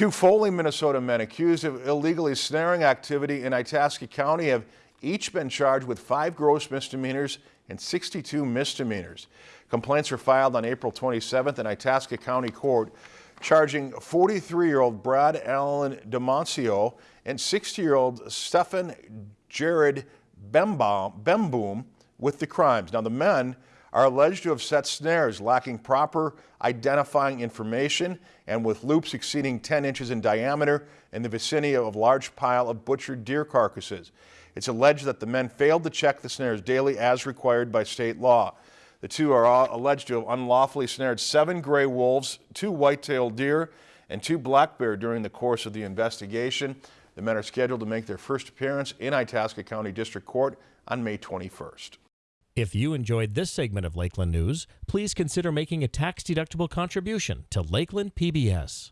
Two Foley, Minnesota men accused of illegally snaring activity in Itasca County have each been charged with five gross misdemeanors and 62 misdemeanors. Complaints were filed on April 27th in Itasca County Court charging 43-year-old Brad Allen DeMoncio and 60-year-old Stefan Jared Bemboom with the crimes. Now the men are alleged to have set snares lacking proper identifying information and with loops exceeding 10 inches in diameter in the vicinity of a large pile of butchered deer carcasses. It's alleged that the men failed to check the snares daily as required by state law. The two are alleged to have unlawfully snared seven gray wolves, two white-tailed deer, and two black bear during the course of the investigation. The men are scheduled to make their first appearance in Itasca County District Court on May 21st. If you enjoyed this segment of Lakeland News, please consider making a tax-deductible contribution to Lakeland PBS.